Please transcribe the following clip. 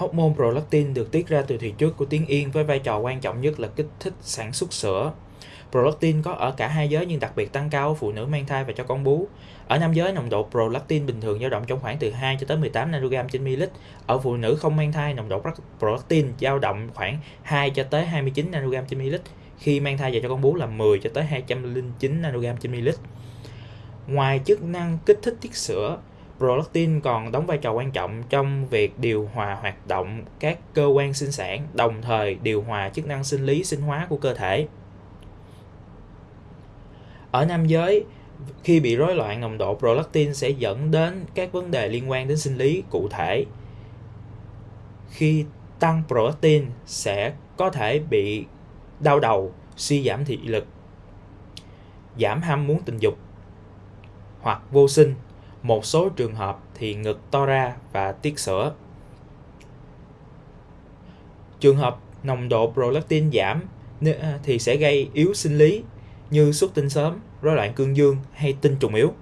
Hormone prolactin được tiết ra từ thùy trước của tuyến yên với vai trò quan trọng nhất là kích thích sản xuất sữa. Prolactin có ở cả hai giới nhưng đặc biệt tăng cao ở phụ nữ mang thai và cho con bú. Ở nam giới, nồng độ prolactin bình thường dao động trong khoảng từ 2 cho tới 18 nanogram trên ml. Ở phụ nữ không mang thai, nồng độ prolactin dao động khoảng 2 cho tới 29 nanogram trên ml. Khi mang thai và cho con bú là 10 cho tới 209 nanogram trên ml. Ngoài chức năng kích thích tiết sữa, prolactin còn đóng vai trò quan trọng trong việc điều hòa hoạt động các cơ quan sinh sản, đồng thời điều hòa chức năng sinh lý sinh hóa của cơ thể. Ở nam giới, khi bị rối loạn nồng độ prolactin sẽ dẫn đến các vấn đề liên quan đến sinh lý cụ thể. Khi tăng prolactin sẽ có thể bị đau đầu, suy giảm thị lực, giảm ham muốn tình dục hoặc vô sinh. Một số trường hợp thì ngực to ra và tiết sữa. Trường hợp nồng độ prolactin giảm à, thì sẽ gây yếu sinh lý như xuất tinh sớm, rối loạn cương dương hay tinh trùng yếu.